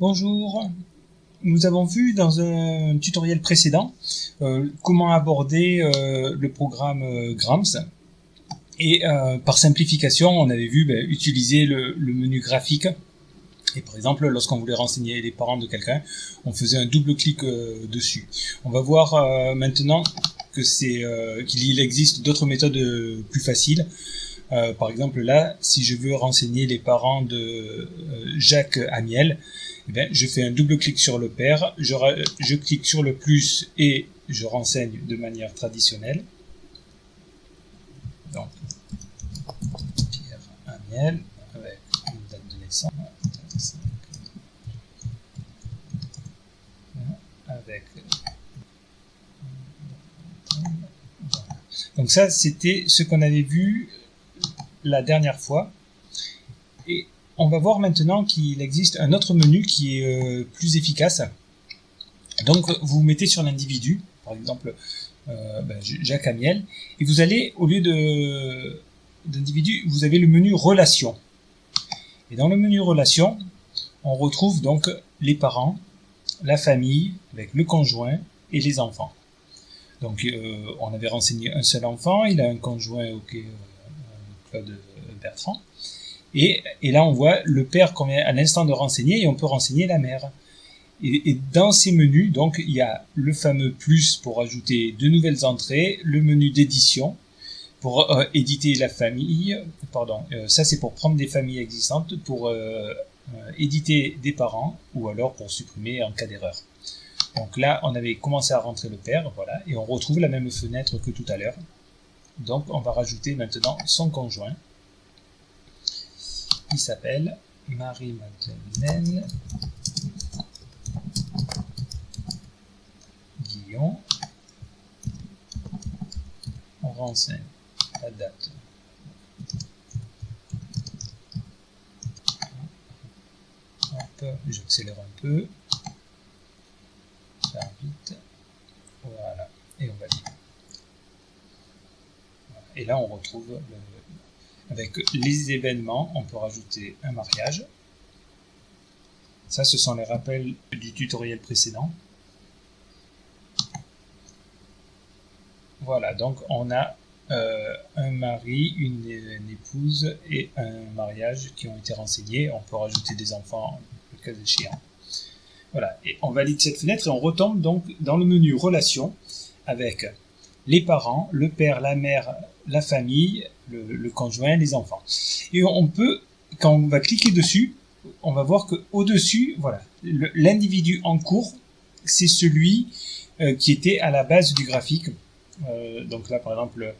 Bonjour. Nous avons vu dans un tutoriel précédent euh, comment aborder euh, le programme euh, Grams. Et par simplification, on avait vu ben, utiliser le, le, menu graphique. Et par exemple, lorsqu'on voulait renseigner les parents de quelqu'un, on faisait un double clic dessus. On va voir maintenant que c'est qu'il existe d'autres méthodes plus faciles. Euh, par exemple là, si je veux renseigner les parents de euh, Jacques Amiel, eh bien, je fais un double clic sur le père, je, clique sur le plus et je renseigne de manière traditionnelle. Donc, Pierre Amiel, avec une date de naissance, donc ça, c'était ce qu'on avait vu la dernière fois. Et on va voir maintenant qu'il existe un autre menu qui est euh, plus efficace. Donc vous mettez sur l'individu, par exemple euh, ben, Jacques Amiel, et vous allez, au lieu de d'individu, vous avez le menu relation. Et dans le menu relation, on retrouve donc les parents, la famille, avec le conjoint et les enfants. Donc euh, on avait renseigné un seul enfant, il a un conjoint ok, Claude Bertrand. Et, et, là, on voit le père qu'on vient à l'instant de renseigner et on peut renseigner la mère. Et, dans ces menus, donc, il y a le fameux plus pour ajouter de nouvelles entrées, le menu d'édition pour euh, éditer la famille, pardon, euh, ça c'est pour prendre des familles existantes, pour euh, éditer des parents ou alors pour supprimer en cas d'erreur. Donc là, on avait commencé à rentrer le père, voilà, et on retrouve la même fenêtre que tout à l'heure. Donc on va rajouter maintenant son conjoint. Il s'appelle Marie-Madeleine Guillon. On renseigne la date. j'accélère un peu. Ça va vite. Voilà. Et on valide. Et là, on retrouve, le, avec les événements, on peut rajouter un mariage. Ça, ce sont les rappels du tutoriel précédent. Voilà, donc on a euh, un mari, une, une, épouse et un mariage qui ont été renseignés. On peut rajouter des enfants, le cas échéant. Voilà, et on valide cette fenêtre et on retombe donc dans le menu Relations avec les parents, le père, la mère, la famille, le, conjoint, les enfants. Et on peut, quand on va cliquer dessus, on va voir que au dessus, voilà, l'individu en cours, c'est celui euh, qui était à la base du graphique. Euh, donc là, par exemple,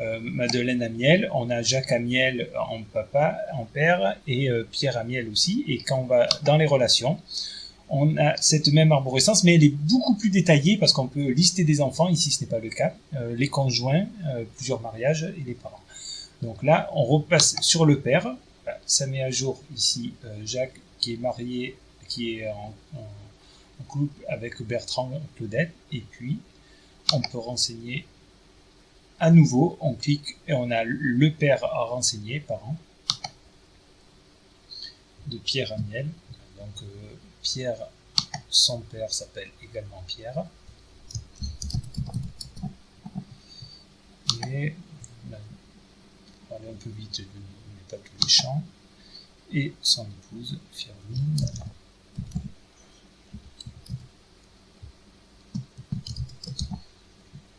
euh, Madeleine Amiel, on a Jacques Amiel en papa, en père, et euh, Pierre Amiel aussi. Et quand on va dans les relations, on a cette même arborescence, mais elle est beaucoup plus détaillée parce qu'on peut lister des enfants, ici ce n'est pas le cas, euh, les conjoints, euh, plusieurs mariages et les parents. Donc là, on repasse sur le père, ça met à jour ici euh, Jacques qui est marié, qui est en, couple avec Bertrand Claudette, et puis on peut renseigner à nouveau, on clique et on a le père à renseigner, parent, de Pierre Amiel, donc Pierre, son père s'appelle également Pierre. Et on va aller un peu vite, je mets pas tous les. Et son épouse, Firmine.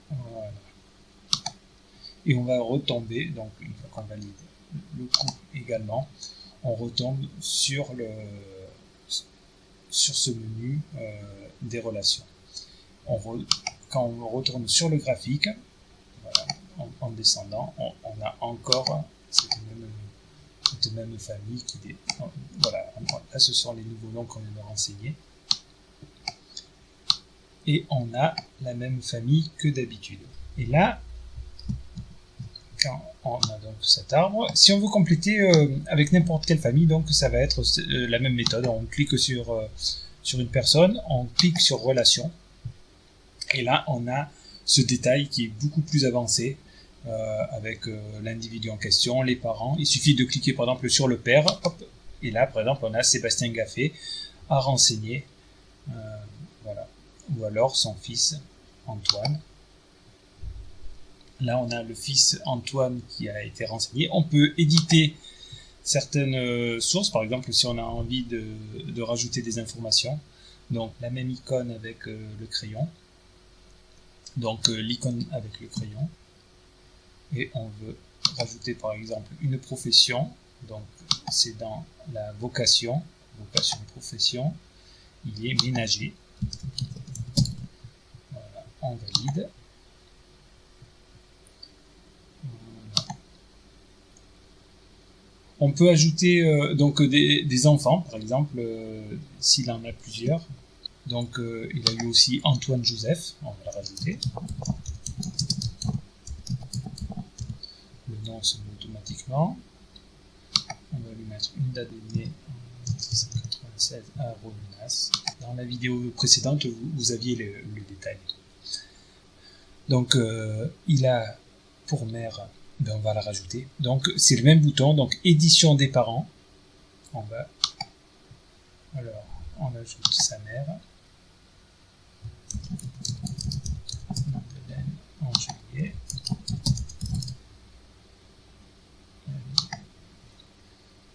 Voilà. Et on va retomber, donc une fois qu'on valide le couple également, on retombe sur le sur ce menu euh, des relations. On re, quand on retourne sur le graphique, en, en, descendant, on, a encore cette même, famille qui est, voilà, là ce sont les nouveaux noms qu'on vient de renseigner. Et on a la même famille que d'habitude. Et là, on a donc cet arbre. Si on veut compléter euh, avec n'importe quelle famille, donc ça va être euh, la même méthode. On clique sur, euh, sur une personne, on clique sur relation, et là on a ce détail qui est beaucoup plus avancé avec l'individu en question, les parents. Il suffit de cliquer par exemple sur le père, et là par exemple on a Sébastien Gaffé à renseigner. voilà. Ou alors son fils Antoine. Là, on a le fils Antoine qui a été renseigné. On peut éditer certaines euh, sources, par exemple si on a envie de, rajouter des informations. Donc la même icône avec euh, le crayon. Donc euh, l'icône avec le crayon. Et on veut rajouter par exemple une profession. Donc c'est dans la vocation, vocation profession. Il est ménager. Voilà, on valide. On peut ajouter euh, donc des, enfants, par exemple, euh, s'il en a plusieurs. Donc euh, il a eu aussi Antoine Joseph, on va le rajouter. Le nom se met automatiquement. On va lui mettre une date de né en 1696 à. Dans la vidéo précédente, vous, aviez le, le, détail. Donc il a pour mère ben, on va la rajouter. Donc c'est le même bouton, donc édition des parents. On va. Alors, on ajoute sa mère. en.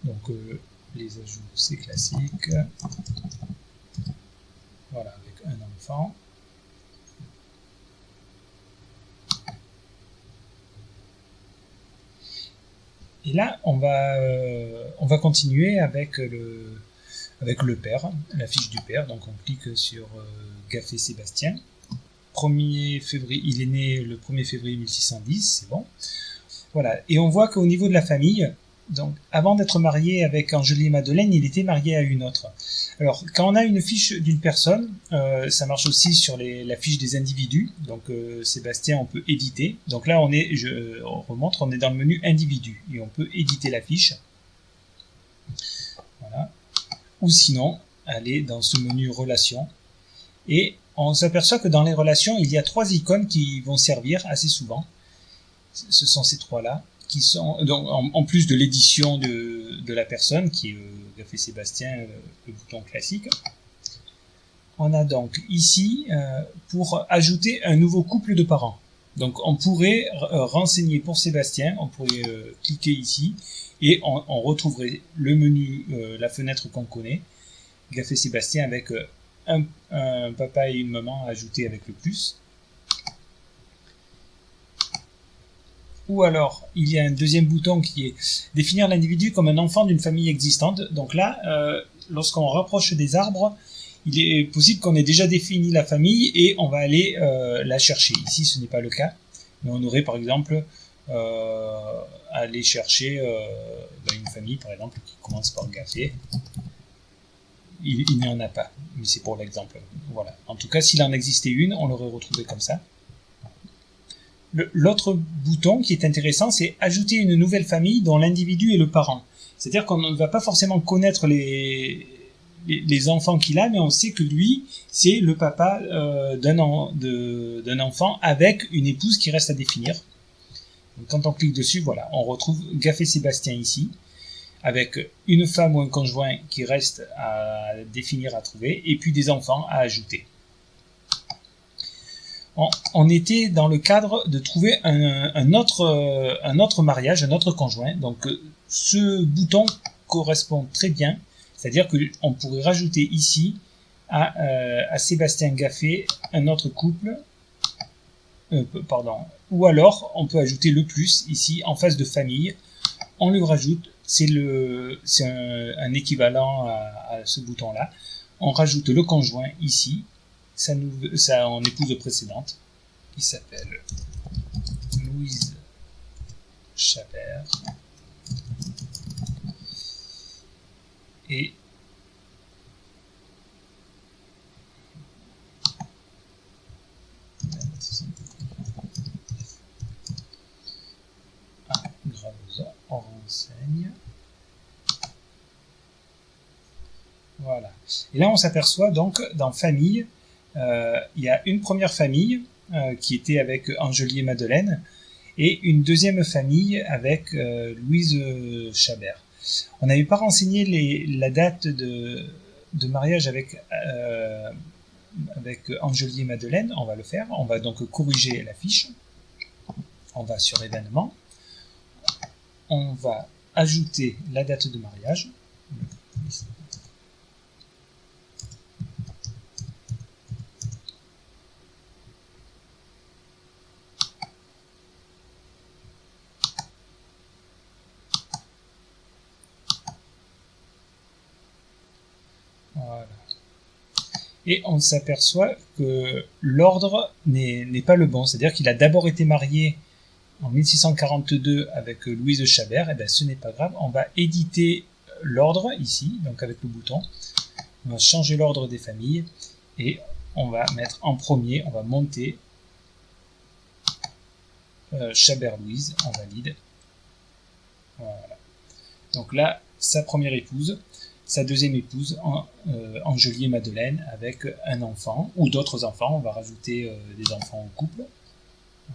Donc euh, les ajouts c'est classique. Voilà, avec un enfant. Et là, on va, euh, on va continuer avec le, père, la fiche du père. Donc on clique sur euh, Gaffé Sébastien. 1er février, il est né le 1er février 1610, c'est bon. Voilà. Et on voit qu'au niveau de la famille, donc avant d'être marié avec Angélie Madeleine, il était marié à une autre. Alors, quand on a une fiche d'une personne, euh, ça marche aussi sur la fiche des individus. Donc, euh, Sébastien, on peut éditer. Donc là, on est, je remonte, on est dans le menu individu et on peut éditer la fiche. Voilà. Ou sinon, aller dans ce menu relations. Et on s'aperçoit que dans les relations, il y a trois icônes qui vont servir assez souvent. Ce sont ces trois-là en, plus de l'édition de, la personne qui euh, a Sébastien euh, le bouton classique on a donc ici euh, pour ajouter un nouveau couple de parents. Donc on pourrait renseigner pour Sébastien on pourrait cliquer ici et on, on retrouverait le menu la fenêtre qu'on connaît Gaffé Sébastien avec un, un, papa et une maman ajoutés avec le plus ou alors il y a un deuxième bouton qui est définir l'individu comme un enfant d'une famille existante. Donc là, euh, lorsqu'on rapproche des arbres, il est possible qu'on ait déjà défini la famille et on va aller euh, la chercher. Ici, ce n'est pas le cas, mais on aurait par exemple euh, aller chercher ben, une famille, par exemple, qui commence par Gaffé. Il, il n'y en a pas, mais c'est pour l'exemple. Voilà. En tout cas, s'il en existait une, on l'aurait retrouvé comme ça. L'autre bouton qui est intéressant, c'est ajouter une nouvelle famille dont l'individu est le parent. C'est-à-dire qu'on ne va pas forcément connaître les, enfants qu'il a, mais on sait que lui, c'est le papa euh, d'un enfant avec une épouse qui reste à définir. quand on clique dessus, voilà, on retrouve Gaffé Sébastien ici, avec une femme ou un conjoint qui reste à définir, à trouver, et puis des enfants à ajouter on, était dans le cadre de trouver un, autre, euh, un autre mariage, un autre conjoint. Donc euh, ce bouton correspond très bien, c'est-à-dire qu'on pourrait rajouter ici à, euh, à, Sébastien Gaffé un autre couple, pardon, ou alors on peut ajouter le plus ici en face de famille, on lui rajoute, c'est c'est un, équivalent à, à ce bouton-là, on rajoute le conjoint ici, sa, sa en épouse précédente, qui s'appelle Louise Chabert. Et ah, on renseigne. Voilà. Et là, on s'aperçoit donc dans famille il y a une première famille euh, qui était avec Angelier Madeleine et une deuxième famille avec euh, Louise Chabert. On n'avait pas renseigné la date de, mariage avec, euh, Madeleine, on va le faire. On va donc corriger la fiche. On va sur événements. On va ajouter la date de mariage. Et on s'aperçoit que l'ordre n'est pas le bon. C'est-à-dire qu'il a d'abord été marié en 1642 avec Louise Chabert, et bien ce n'est pas grave, on va éditer l'ordre ici, donc avec le bouton, on va changer l'ordre des familles, et on va mettre en premier, on va monter euh, Chabert Louise, en valide. Voilà. Donc là, sa première épouse, sa deuxième épouse, euh, Angelier Madeleine, avec un enfant, ou d'autres enfants, on va rajouter euh, des enfants au couple.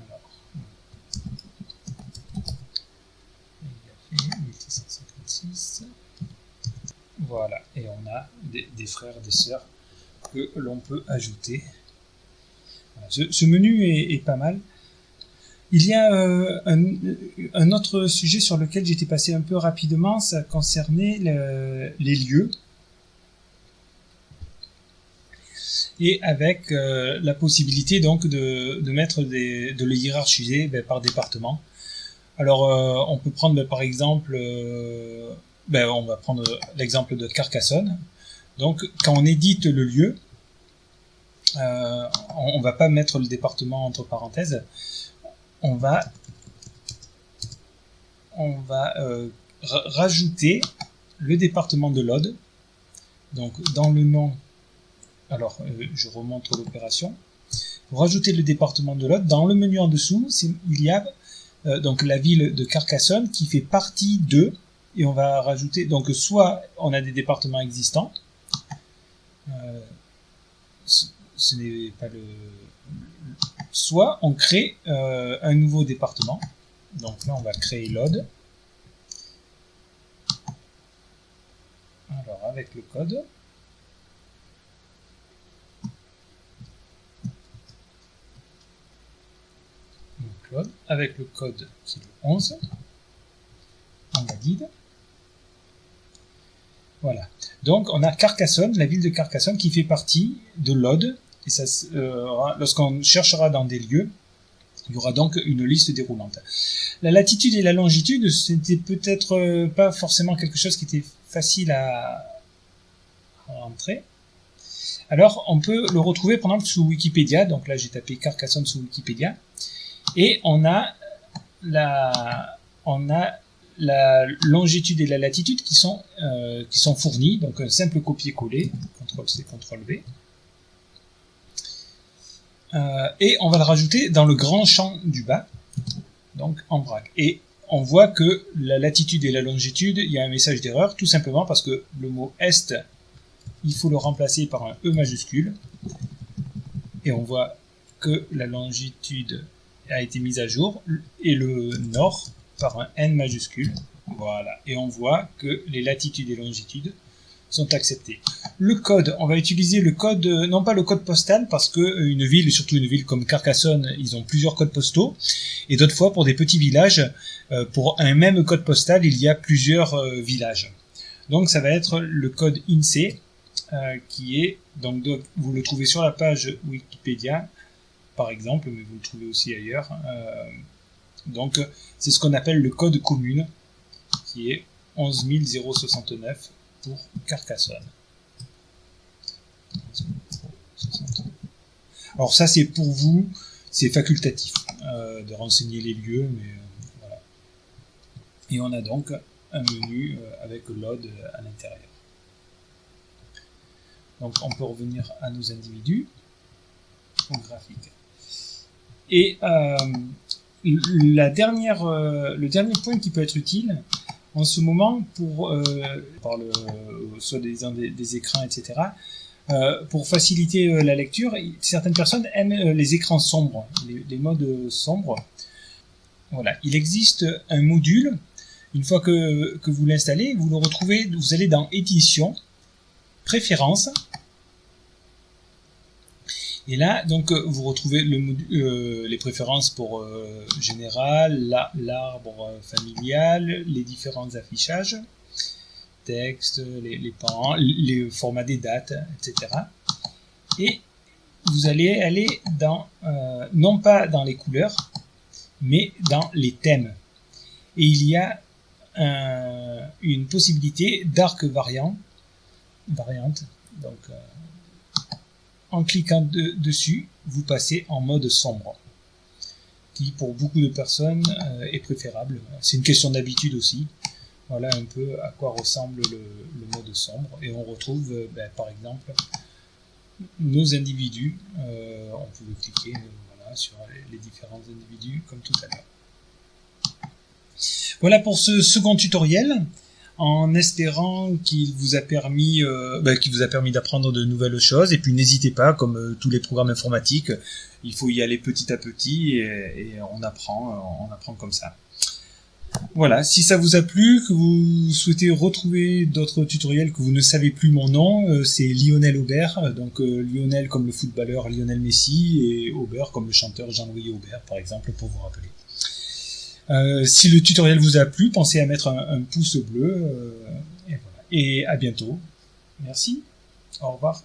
Alors, il a fait 1756. Voilà, et on a des, frères, des sœurs que l'on peut ajouter. Ce, menu est, pas mal. Il y a euh, un, autre sujet sur lequel j'étais passé un peu rapidement, ça concernait les lieux. Et avec euh, la possibilité donc de, mettre des, de le hiérarchiser ben, par département. Alors euh, on peut prendre ben, par exemple, ben, on va prendre l'exemple de Carcassonne. Donc quand on édite le lieu, on ne va pas mettre le département entre parenthèses, on va, on va euh, rajouter le département de l'Aude. Donc dans le nom, alors euh, je remonte l'opération. Rajouter le département de l'Aude, dans le menu en dessous, il y a euh, donc la ville de Carcassonne qui fait partie de, et on va rajouter, donc soit on a des départements existants, ce n'est pas le, soit on crée euh, un nouveau département. Donc là, on va créer l'OD. Alors, avec le code. Donc, avec le code qui est le 11. On valide. Voilà. Donc, on a Carcassonne, la ville de Carcassonne, qui fait partie de l'OD et ça, euh, lorsqu'on cherchera dans des lieux, il y aura donc une liste déroulante. La latitude et la longitude, c'était peut-être euh, pas forcément quelque chose qui était facile à, rentrer. Alors, on peut le retrouver par exemple sous Wikipédia. Donc là, j'ai tapé Carcassonne sous Wikipédia. Et on a la, on a la longitude et la latitude qui sont, euh, qui sont fournis. Donc un simple copier-coller, CTRL-C, CTRL-V. Euh, et on va le rajouter dans le grand champ du bas, donc en vrac. Et on voit que la latitude et la longitude, il y a un message d'erreur, tout simplement parce que le mot est, il faut le remplacer par un E majuscule. Et on voit que la longitude a été mise à jour, et le nord par un N majuscule. Voilà. Et on voit que les latitudes et longitudes sont acceptés. Le code, on va utiliser le code, euh, non pas le code postal, parce que euh, une ville, surtout une ville comme Carcassonne, ils ont plusieurs codes postaux, et d'autres fois pour des petits villages, euh, pour un même code postal, il y a plusieurs villages. Donc ça va être le code INSEE, qui est, donc vous le trouvez sur la page Wikipédia, par exemple, mais vous le trouvez aussi ailleurs. Donc c'est ce qu'on appelle le code commune, qui est 11069 pour Carcassonne. Alors ça c'est pour vous, c'est facultatif euh, de renseigner les lieux, mais euh, voilà. Et on a donc un menu euh, avec l'OD à l'intérieur. Donc on peut revenir à nos individus au graphique. Et dernière, le dernier point qui peut être utile, en ce moment, pour euh, le, soit des, écrans, etc., euh, pour faciliter euh, la lecture, certaines personnes aiment euh, les écrans sombres, les, les, modes sombres. Voilà, il existe un module. Une fois que, que vous l'installez, vous le retrouvez, vous allez dans Édition, préférences. Et là, donc, vous retrouvez le, les préférences pour général, l'arbre familial, les différents affichages, texte, les, les parents, les formats des dates, etc. Et vous allez aller dans, non pas dans les couleurs, mais dans les thèmes. Et il y a une possibilité d'arc variant, variante. Donc, euh, en cliquant dessus, vous passez en mode sombre, qui pour beaucoup de personnes euh, est préférable. C'est une question d'habitude aussi. Voilà un peu à quoi ressemble le, mode sombre. Et on retrouve, euh, ben, par exemple, nos individus. on peut cliquer sur les différents individus comme tout à l'heure. Voilà pour ce second tutoriel en espérant qu'il vous a permis euh, bah, vous a permis d'apprendre de nouvelles choses. Et puis n'hésitez pas comme euh, tous les programmes informatiques il faut y aller petit à petit et, on apprend on apprend comme ça. Voilà, si ça vous a plu, que vous souhaitez retrouver d'autres tutoriels, que vous ne savez plus mon nom, euh, c'est Lionel Aubert, donc Lionel comme le footballeur Lionel Messi et Aubert comme le chanteur Jean-Louis Aubert par exemple pour vous rappeler. Euh, si le tutoriel vous a plu, pensez à mettre un, pouce bleu. Euh, et, à bientôt. Merci. Au revoir.